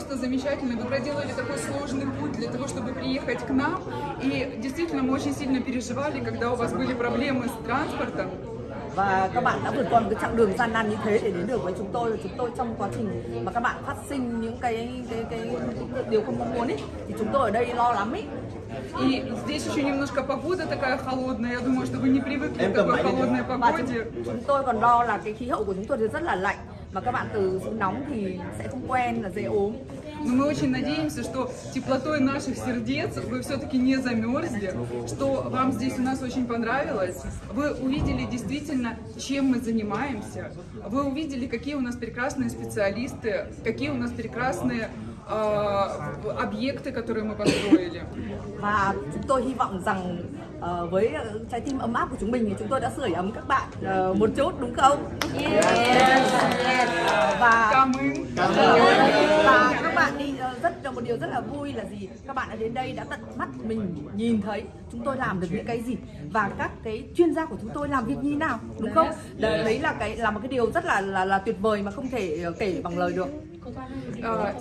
просто замечательно. Вы проделали такой сложный путь для того, чтобы приехать к нам. И действительно, мы очень сильно переживали, когда у вас были проблемы с транспортом. và các bạn đã vượt qua một cái chặng đường gian nan như thế để đến được với chúng tôi chúng tôi trong quá trình mà các bạn phát sinh những cái cái cái, cái điều không mong muốn ấy thì chúng tôi ở đây lo lắm ấy И здесь еще немножко погода такая холодная. Я думаю, что вы не привыкли к такой холодной погоде. chúng, chúng tôi còn lo là cái khí hậu của chúng tôi thì rất là lạnh mà các bạn từ xuống nóng thì sẽ không quen là dễ ốm Но мы очень надеемся, что теплотой наших сердец вы все-таки не замерзли, что вам здесь у нас очень понравилось. Вы увидели действительно, чем мы занимаемся. Вы увидели, какие у нас прекрасные специалисты, какие у нас прекрасные э, объекты, которые мы построили. và chúng tôi hy vọng rằng ờ, với ờ, trái tim ấm áp của chúng mình thì chúng tôi đã sưởi ấm các bạn ờ, một chút đúng không? và Cảm ơn. và các bạn đi ờ, rất là một điều rất là vui là gì? Các bạn đã đến đây đã tận mắt mình nhìn thấy chúng tôi làm được những cái gì và các cái chuyên gia của chúng tôi làm việc như thế nào đúng không? Đấy, đấy là cái là một cái điều rất là là, là tuyệt vời mà không thể ờ, kể bằng lời được. Э,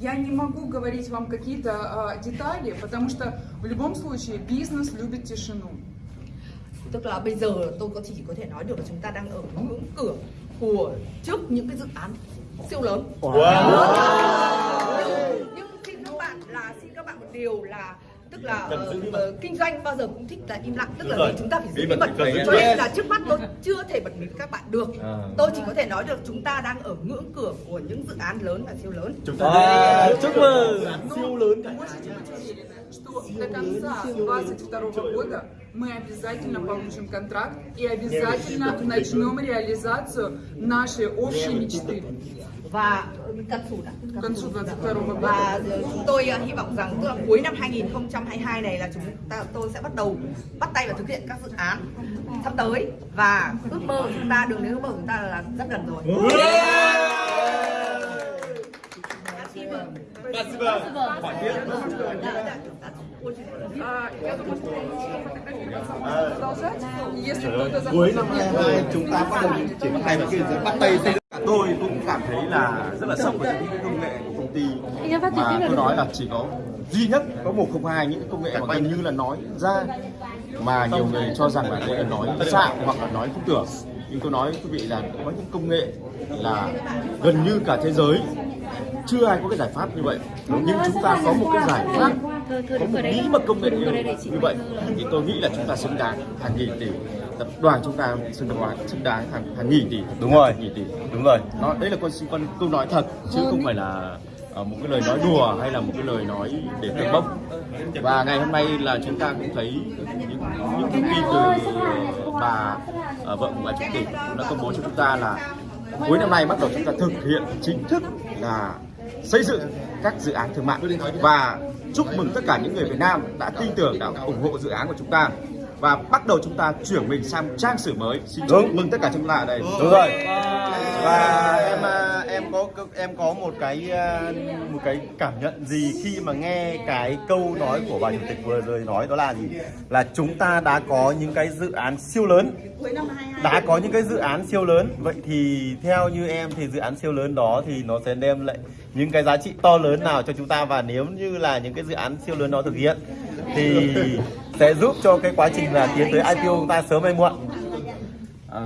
Я не могу говорить вам какие-то э, детали, потому что в любом случае бизнес любит тишину. tức là bây giờ tôi có chỉ có thể nói được là chúng ta đang ở ngưỡng cửa của trước những cái dự án siêu lớn nhưng, nhưng xin các bạn là xin các bạn một điều là tức là ờ, ờ, kinh doanh bao giờ cũng thích là im lặng tức là vì chúng ta phải giữ bí mật cho nên là trước mắt tôi chưa thể bật mí với các bạn được tôi chỉ có thể nói được chúng ta đang ở ngưỡng cửa của những dự án lớn và siêu lớn À, chúc mừng Siêu lớn, Можете быть уверены, что до конца 2022 года мы обязательно получим контракт и обязательно начнем реализацию нашей общей мечты. và cận sụt ạ К концу 2022 года. và chúng tôi ờ, hy vọng rằng tức là cuối năm 2022 này là chúng ta tôi sẽ bắt đầu bắt tay vào thực hiện các dự án sắp tới và ước mơ của chúng ta đường đến ước mơ của chúng ta là rất gần rồi. А, я думаю, что фотографироваться продолжать. Если кто-то cuối захочет. năm 22 chúng ta bắt đầu triển khai một cái bắt tay xây dựng tôi cũng cảm thấy là rất là sốc với những cái công nghệ của công ty. Mà tôi nói là chỉ có duy nhất có 102 những cái công nghệ mà gần như là nói ra mà nhiều người cho rằng là đây là nói xạo hoặc là nói không tưởng. Nhưng tôi nói với quý vị là có những công nghệ là gần như cả thế giới chưa ai có cái giải pháp như vậy. Nhưng chúng ta có một cái giải pháp có một nghĩ một công nghệ như, như vậy thì tôi nghĩ là chúng ta xứng đáng hàng nghìn tỷ tập đoàn chúng ta xứng đáng xứng đáng hàng hàng nghìn tỷ. Đúng rồi. nghìn tỷ. Đúng rồi. Nó đấy là con con câu nói thật chứ không phải là ờ, một cái lời nói đùa hay là một cái lời nói để tường bốc. Và ngày hôm nay là chúng ta cũng thấy những những thông tin từ bà ờ, vợ của bà chủ tịch cũng đã công bố cho chúng ta là cuối năm nay bắt đầu chúng ta thực hiện chính thức là xây dựng các dự án thương mại. Và chúc mừng tất cả những người Việt Nam đã tin tưởng đã ủng hộ dự án của chúng ta và bắt đầu chúng ta chuyển mình sang trang sử mới. Xin chúc Đúng. mừng tất cả chúng ta ở đây. Đúng rồi. Và em à, em có em có một cái à, một cái cảm nhận gì khi mà nghe cái câu nói của bà chủ tịch vừa rồi nói đó là gì? Là chúng ta đã có những cái dự án siêu lớn. Đã có những cái dự án siêu lớn. Vậy thì theo như em thì dự án siêu lớn đó thì nó sẽ đem lại những cái giá trị to lớn nào cho chúng ta? Và nếu như là những cái dự án siêu lớn đó thực hiện thì sẽ giúp cho cái quá trình là tiến tới IPO chúng ta sớm hay muộn. À,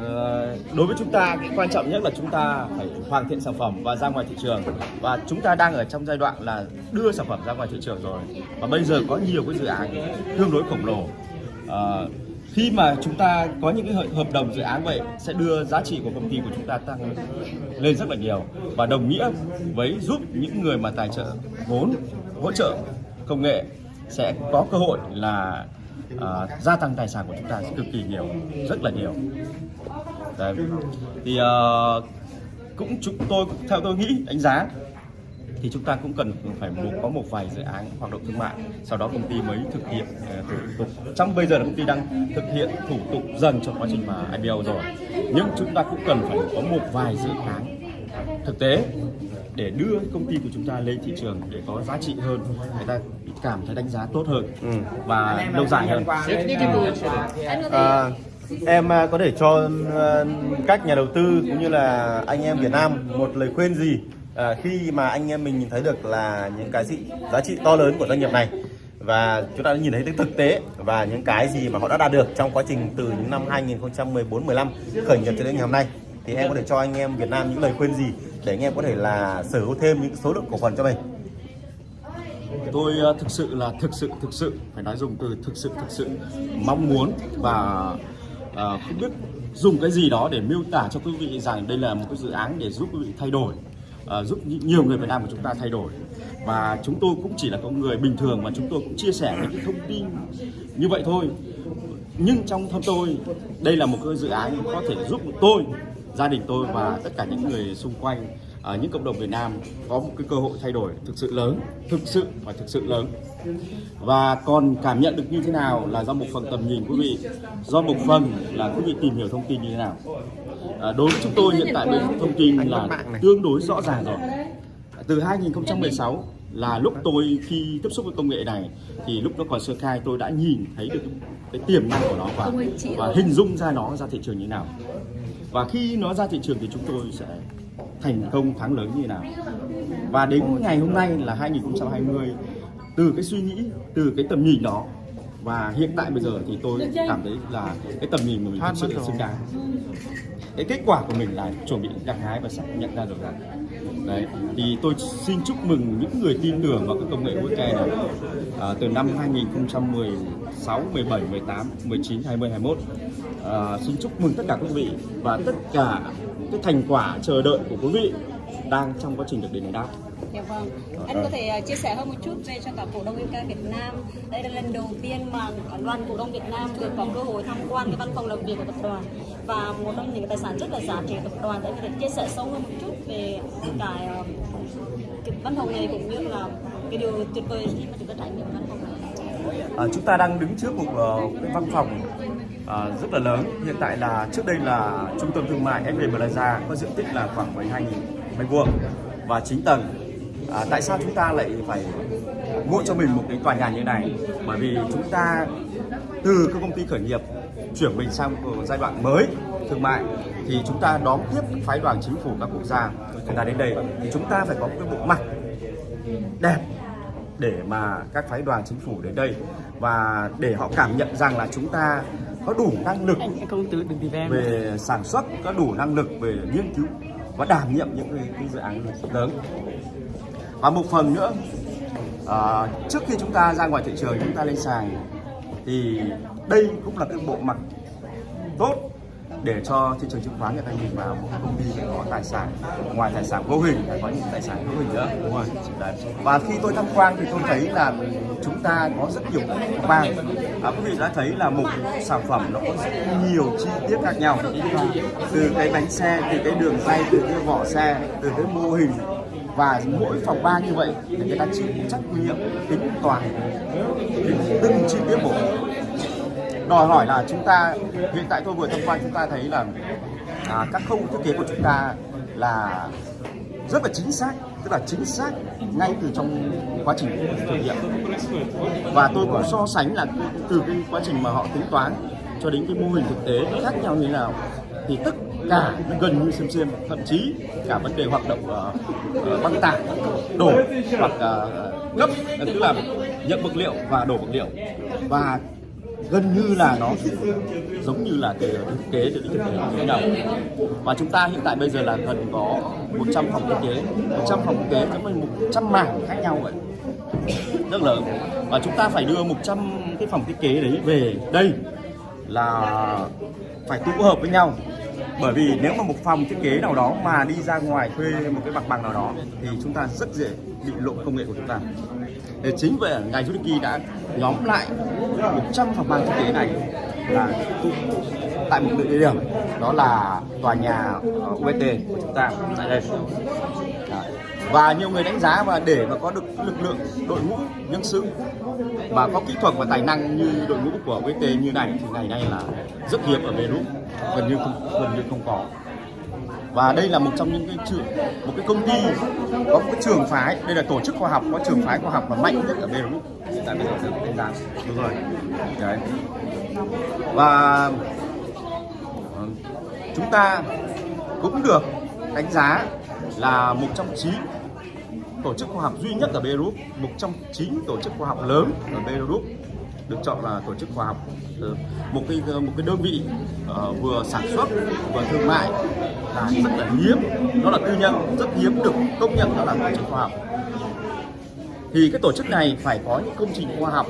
đối với chúng ta cái quan trọng nhất là chúng ta phải hoàn thiện sản phẩm và ra ngoài thị trường. Và chúng ta đang ở trong giai đoạn là đưa sản phẩm ra ngoài thị trường rồi. Và bây giờ có nhiều cái dự án tương đối khổng lồ. À, khi mà chúng ta có những cái hợp đồng dự án vậy sẽ đưa giá trị của công ty của chúng ta tăng lên rất là nhiều. Và đồng nghĩa với giúp những người mà tài trợ vốn hỗ trợ công nghệ sẽ có cơ hội là à, gia tăng tài sản của chúng ta cực kỳ nhiều rất là nhiều. Đấy. thì à, cũng chúng tôi theo tôi nghĩ đánh giá thì chúng ta cũng cần phải một, có một vài dự án hoạt động thương mại sau đó công ty mới thực hiện ờ, thủ tục. Trong bây giờ là công ty đang thực hiện thủ tục dần trong quá trình mà IPO rồi. Nhưng chúng ta cũng cần phải có một vài dự án thực tế để đưa công ty của chúng ta lên thị trường để có giá trị hơn người ta cảm thấy đánh giá tốt hơn và lâu dài hơn. À, em à, có thể cho à, các nhà đầu tư cũng như là anh em Việt Nam một lời khuyên gì à, khi mà anh em mình nhìn thấy được là những cái gì giá trị to lớn của doanh nghiệp này và chúng ta đã nhìn thấy cái thực tế và những cái gì mà họ đã đạt được trong quá trình từ những năm 2014 15 khởi nghiệp cho đến ngày hôm nay thì em có thể cho anh em Việt Nam những lời khuyên gì để anh em có thể là sở hữu thêm những số lượng cổ phần cho mình. Tôi ờ, thực sự là thực sự thực sự phải nói dùng từ thực sự thực sự mong muốn và ờ, không biết dùng cái gì đó để miêu tả cho quý vị rằng đây là một cái dự án để giúp quý vị thay đổi ờ, giúp nhiều người Việt Nam của chúng ta thay đổi. Và chúng tôi cũng chỉ là con người bình thường mà chúng tôi cũng chia sẻ những thông tin như vậy thôi. Nhưng trong thâm tôi đây là một cái dự án có thể giúp tôi gia đình tôi và tất cả những người xung quanh ở những cộng đồng Việt Nam có một cái cơ hội thay đổi thực sự lớn thực sự và thực sự lớn. Và còn cảm nhận được như thế nào là do một phần tầm nhìn quý vị? Do một phần là quý vị tìm hiểu thông tin như thế nào? À, đối với chúng tôi hiện tại bây thông tin là tương đối rõ ràng rồi. Từ 2016 là lúc tôi khi tiếp xúc với công nghệ này thì lúc nó còn sơ khai tôi đã nhìn thấy được cái tiềm năng của nó và, và hình dung ra nó ra thị trường như thế nào và khi nó ra thị trường thì chúng tôi sẽ thành công thắng lớn như thế nào. Và đến ngày hôm nay là 2020 từ cái suy nghĩ, từ cái tầm nhìn đó, và hiện tại bây giờ thì tôi cảm thấy là cái tầm nhìn của mình thực sự là xứng đáng. Cái kết quả của mình là chuẩn bị gặt hái và sẽ nhận ra được rằng đấy thì tôi xin chúc mừng những người tin tưởng vào cái công nghệ blockchain này à, từ năm 2016, 17, 18, 19, 20, 21 à, xin chúc mừng tất cả quý vị và tất cả cái thành quả chờ đợi của quý vị đang trong quá trình được đền đáp Dạ vâng. Anh có thể à, chia sẻ hơn một chút về cho cả cổ đông MK Việt Nam. Đây là lần đầu tiên mà đoàn cổ đông Việt Nam được có cơ hội tham quan cái văn phòng làm việc của tập đoàn và một trong những cái tài sản rất là giá trị của tập đoàn. Để có thể chia sẻ sâu hơn một chút về cái, um, cái văn phòng này cũng như là cái điều tuyệt vời khi mà chúng ta trải nghiệm văn phòng này. À, chúng ta đang đứng trước một uh, cái văn phòng à, rất là lớn. Hiện tại là trước đây là trung tâm thương mại FB Plaza có diện tích là khoảng 12.000 mét vuông và 9 tầng. À, tại sao chúng ta lại phải mua cho mình một cái tòa nhà như này? Bởi vì chúng ta từ các công ty khởi nghiệp chuyển mình sang một giai đoạn mới thương mại thì chúng ta đón tiếp phái đoàn chính phủ các quốc gia người ta đến đây thì chúng ta phải có một cái bộ mặt đẹp để mà các phái đoàn chính phủ đến đây và để họ cảm nhận rằng là chúng ta có đủ năng lực về sản xuất, có đủ năng lực về nghiên cứu và đảm nhiệm những cái, cái dự án lớn. Và một phần nữa, à, trước khi chúng ta ra ngoài thị trường chúng ta lên sàn thì đây cũng là cái bộ mặt tốt để cho thị trường chứng khoán người ta nhìn vào một công ty phải có tài sản ngoài tài sản vô hình phải có những tài sản hữu hình nữa. Đúng rồi. Đấy. và khi tôi tham quan thì tôi thấy là chúng ta có rất nhiều vàng à, quý vị đã thấy là một sản phẩm nó có rất nhiều chi tiết khác nhau. Từ cái bánh xe từ cái đường ray từ cái vỏ xe từ cái mô hình. Và mỗi phòng ban như vậy thì người ta chịu trách nhiệm tính toàn từng chi tiết một đòi hỏi là chúng ta hiện tại tôi vừa tham quan chúng ta thấy là à, các khâu thiết kế của chúng ta là rất là chính xác tức là chính xác ngay từ trong quá trình thử nghiệm. Và tôi cũng so sánh là từ cái quá trình mà họ tính toán cho đến cái mô hình thực tế khác nhau như thế nào thì tất cả nó gần như xem xem thậm chí cả vấn đề hoạt động uh, băng tải đổ hoặc à, uh, cấp tức là nhận vật liệu và đổ vật liệu. Và gần như là nó giống như là cái thực tế được thiết kế như thế nào và chúng ta hiện tại bây giờ là gần có 100 phòng thiết kế 100 phòng thiết kế giống như 100 mảng khác nhau vậy. Rất lớn. Và chúng ta phải đưa 100 cái phòng thiết kế đấy về đây là phải tụ hợp với nhau. Bởi vì nếu mà một phòng thiết kế nào đó mà đi ra ngoài thuê một cái mặt bằng nào đó thì chúng ta rất dễ bị lộ công nghệ của chúng ta để chính vậy ngài Yudiki đã nhóm lại 100 phòng ban thiết kế này là tại một địa điểm, đó là tòa nhà UST của chúng ta tại đây. Và nhiều người đánh giá và để mà có được lực lượng, đội ngũ nhân sự và có kỹ thuật và tài năng như đội ngũ của UST như này thì ngày nay là rất hiếm ở Beirut gần như không, gần như không có và đây là một trong những cái trường một cái công ty có một cái trường phái. Đây là tổ chức khoa học có trường phái khoa học mà mạnh nhất ở Belarus hiện tại bây giờ được đánh giá đúng rồi. Đấy. Và chúng ta cũng được đánh giá là một trong chín tổ chức khoa học duy nhất ở Beirut, một trong chín tổ chức khoa học lớn ở Beirut được chọn là tổ chức khoa học. Ờ, một cái ờ, một cái đơn vị ờ, vừa sản xuất, vừa thương mại, là rất là hiếm đó là tư nhân, rất hiếm được công nhận đó là tổ chức khoa học. Thì cái tổ chức này phải có những công trình khoa học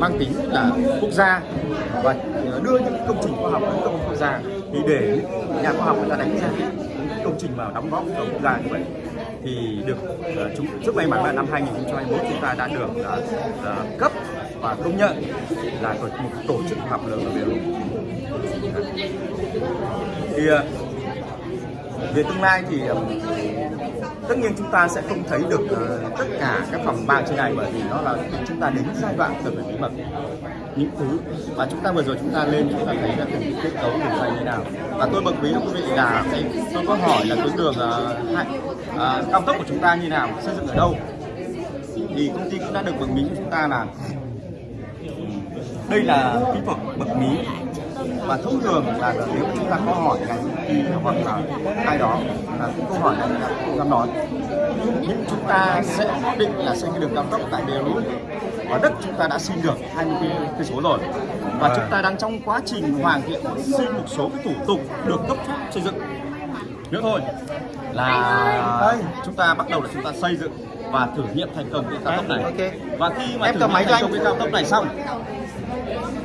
mang tính là quốc gia. Và đưa những công trình khoa học đến công quốc gia. Thì để nhà khoa học người ta đánh giá những công trình mà đóng góp cho quốc gia như vậy thì được uh, chúng rất may mắn là năm 2021 chúng ta đã được uh, cấp và công nhận là tổ, một tổ chức học lớn ở Beirut. Thì uh, về tương lai thì uh, tất nhiên chúng ta sẽ không thấy được ờ, tất cả các phòng ban trên này bởi vì nó là chúng ta đến giai đoạn cần phải bí mật. Những thứ mà chúng ta vừa rồi chúng ta lên chúng ta thấy là từng cái kết cấu đường dây như thế nào. Và tôi bật mí quý vị là cái tôi có hỏi là tuyến đường uh, hai- ờ, cao tốc của chúng ta như nào xây dựng ở đâu. Thì công ty cũng đã được bật mí cho chúng ta là đây là kỹ thuật bật mí và thông thường là nếu chúng ta có hỏi ngành ty hoặc là ai đó là cái câu hỏi này là không dám nói nhưng chúng ta sẽ định là xây cái đường cao tốc tại Beirut. Và đất chúng ta đã xin được 20 cây cây số rồi. Và chúng ta đang trong quá trình hoàn thiện xin một số cái thủ tục được cấp phép xây dựng. Nữa thôi là chúng ta bắt đầu là chúng ta xây dựng và thử nghiệm thành công cái cao tốc này. Ok. và khi mà Em thử cầm máy thành cho công anh. cái cao tốc này xong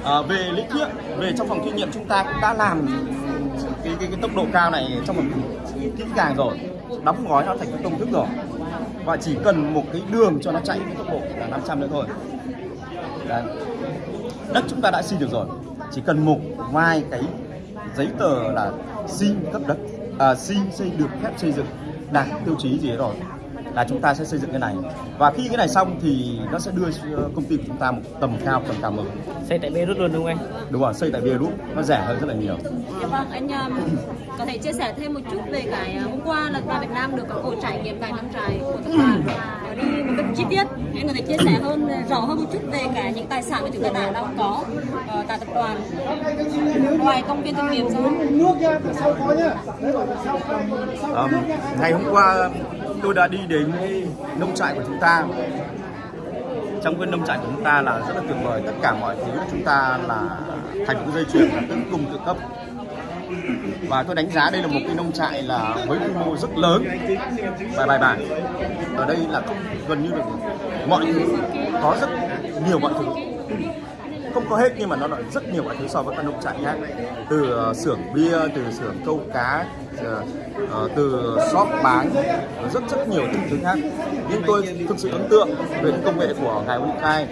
à, về lý thuyết về trong phòng thí nghiệm chúng ta cũng đã làm cái, cái, cái tốc độ cao này trong một kỹ càng rồi. Đóng gói nó thành cái công thức rồi. Và chỉ cần một cái đường cho nó chạy cái tốc độ là 500 nữa thôi. Đấy. đất chúng ta đã xin được rồi. Chỉ cần một vài cái giấy tờ là xin cấp đất à, xin xây được phép xây dựng đạt tiêu chí gì đó rồi là chúng ta sẽ xây dựng cái này. Và khi cái này xong thì nó sẽ đưa ờ, công ty của chúng ta một tầm cao tầm cao mới. Xây tại Beirut luôn đúng không anh? đúng rồi xây tại Beirut. Nó rẻ hơn rất là nhiều. Dạ vâng, anh um, có thể chia sẻ thêm một chút về cái uh, hôm qua là tại Việt Nam được có cuộc trải nghiệm tại nông trại của tập đoàn Ở đi một cách chi tiết. Anh có thể chia sẻ hơn rõ hơn một chút về cả những tài sản mà chúng ta đã đang có uh, tại tập đoàn. Ngoài công viên thương nghiệp ra. Ờm, ngày hôm qua tôi đã đi đến nông trại của chúng ta. Trong cái nông trại của chúng ta là rất là tuyệt vời. Tất cả mọi thứ của chúng ta là thành một dây chuyền là tự cung tự cấp. Và tôi đánh giá đây là một cái nông trại là với quy mô rất lớn. Và bài bản ở đây là gần như là mọi thứ, có rất nhiều mọi thứ không có hết, nhưng mà nó lại rất nhiều loại thứ so với các nông trại khác. Từ ờ, xưởng bia, từ xưởng câu cá ờ, ờ, từ shop bán, rất rất nhiều những thứ khác. Nhưng tôi thực sự ấn tượng về cái công nghệ của ngài Ukai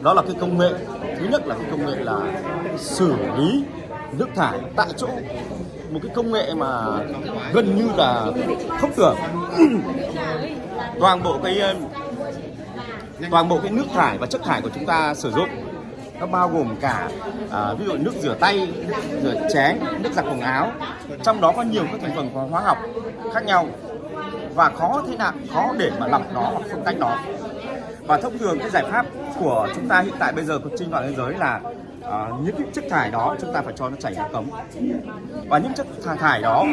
đó là cái công nghệ, thứ nhất là cái công nghệ là xử lý nước thải tại chỗ. Một cái công nghệ mà gần như là không tưởng toàn bộ cái toàn bộ cái nước thải và chất thải của chúng ta sử dụng nó bao gồm cả à, ví dụ nước rửa tay, nước rửa chén, nước giặt quần áo. Trong đó có nhiều các thành phần hóa học khác nhau và khó thế nào khó để mà lọc nó hoặc phân tách nó. Và thông thường cái giải pháp của chúng ta hiện tại bây giờ trên toàn thế giới là à, những cái chất thải đó chúng ta phải cho nó chảy ra cống và những chất thải thải đó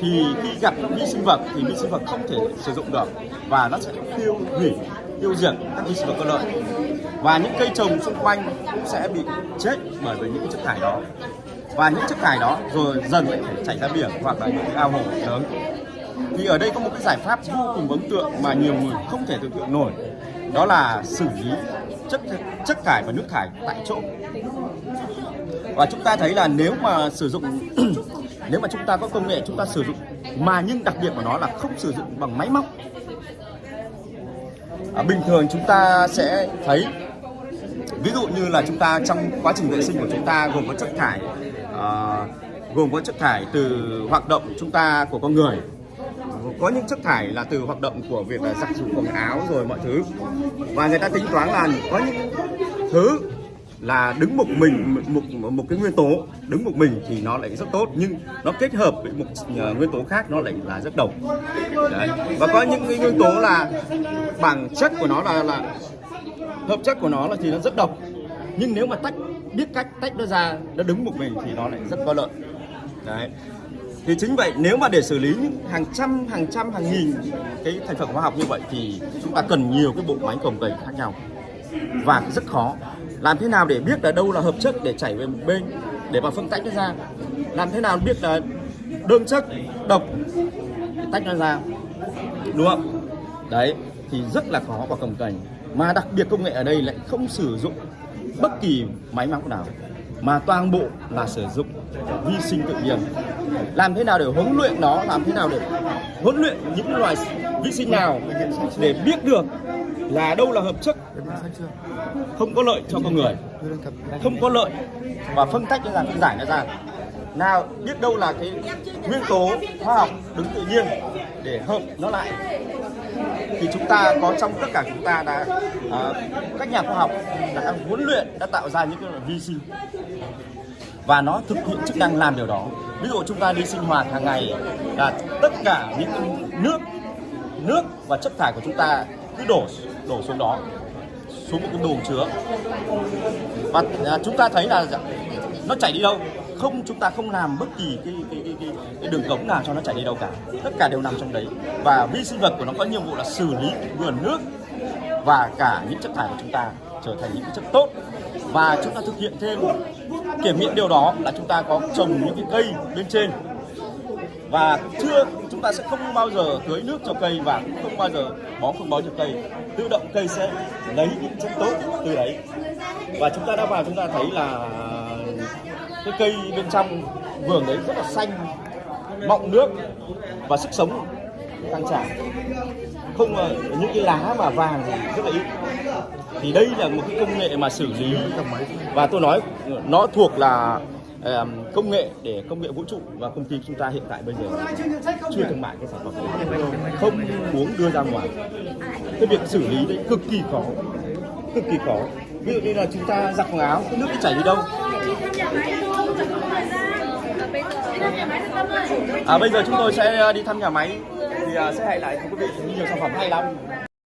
thì khi gặp vi sinh vật thì vi sinh vật không thể sử dụng được và nó sẽ tiêu hủy tiêu diệt các vi sinh vật có lợi và những cây trồng xung quanh cũng sẽ bị chết bởi vì những chất thải đó. Và những chất thải đó rồi dần lại chảy ra biển hoặc là những cái ao hồ lớn. Thì ở đây có một cái giải pháp vô cùng ấn tượng mà nhiều người không thể tưởng tượng nổi. Đó là xử lý chất chất thải và nước thải tại chỗ. Và chúng ta thấy là nếu mà sử dụng nếu mà chúng ta có công nghệ chúng ta sử dụng mà nhưng đặc biệt của nó là không sử dụng bằng máy móc. À, bình thường chúng ta sẽ thấy ví dụ như là chúng ta trong quá trình vệ sinh của chúng ta gồm có chất thải à, gồm có chất thải từ hoạt động chúng ta của con người. Có những chất thải là từ hoạt động của việc là giặt giũ quần áo rồi mọi thứ. Và người ta tính toán là có những thứ là đứng một mình một, một, một cái nguyên tố đứng một mình thì nó lại rất tốt nhưng nó kết hợp với một uh, nguyên tố khác nó lại là rất độc. Đấy. và có những cái nguyên tố là bản chất của nó là là hợp chất của nó là thì nó rất độc. Nhưng nếu mà tách, biết cách tách nó ra, nó đứng một mình thì nó lại rất có lợi. Đấy. Thì chính vậy, nếu mà để xử lý những hàng trăm hàng trăm, hàng nghìn cái thành phần hóa học như vậy thì chúng ta cần nhiều cái bộ máy cồng kềnh khác nhau. Và rất khó. Làm thế nào để biết là đâu là hợp chất để chảy về một bên, để mà phân tách nó ra? Làm thế nào biết là đơn chất, độc để tách nó ra. Đúng không? Đấy, thì rất là khó và cồng kềnh mà đặc biệt công nghệ ở đây lại không sử dụng bất kỳ máy móc nào, mà toàn bộ là sử dụng vi sinh tự nhiên. Làm thế nào để huấn luyện nó, làm thế nào để huấn luyện những loài vi sinh nào để biết được là đâu là hợp chất, không có lợi cho con người, không có lợi và phân tách ra, giải nó ra nào biết đâu là cái nguyên tố hóa học đứng tự nhiên để hợp nó lại. Thì chúng ta có trong tất cả chúng ta đã à, các nhà khoa học đã huấn luyện đã tạo ra những cái loại vi sinh. Và nó thực hiện chức năng làm điều đó. Ví dụ chúng ta đi sinh hoạt hàng ngày là tất cả những cái nước nước và chất thải của chúng ta cứ đổ đổ xuống đó xuống một cái buồng chứa. Và à, chúng ta thấy là nó chảy đi đâu? Không chúng ta không làm bất kỳ cái, cái, cái, cái, cái đường cống nào cho nó chảy đi đâu cả. Tất cả đều nằm trong đấy. Và vi sinh vật của nó có nhiệm vụ là xử lý nguồn nước và cả những chất thải của chúng ta trở thành những cái chất tốt. Và chúng ta thực hiện thêm kiểm nghiệm điều đó là chúng ta có trồng những cái cây bên trên. Và chưa chúng ta sẽ không bao giờ tưới nước cho cây và cũng không bao giờ bón phân bón cho cây. Tự động cây sẽ lấy những chất tốt từ đấy. Và chúng ta đã vào chúng ta thấy là cái cây bên trong vườn đấy rất là xanh, mọng nước và sức sống tăng tràn không những cái lá mà vàng thì rất là ít. Thì đây là một cái công nghệ mà xử lý. Và tôi nói nó thuộc là công nghệ để công nghệ vũ trụ và công ty chúng ta hiện tại bây giờ chưa thương mại cái sản phẩm này. Không muốn đưa ra ngoài. Cái việc xử lý đấy cực kỳ khó, cực kỳ khó. Ví dụ như là chúng ta giặt quần áo, cái nước nó chảy đi đâu? À, bây giờ chúng tôi sẽ ờ, đi thăm nhà máy. Thì à, sẽ hẹn lại cùng quý vị nhiều sản phẩm hay lắm.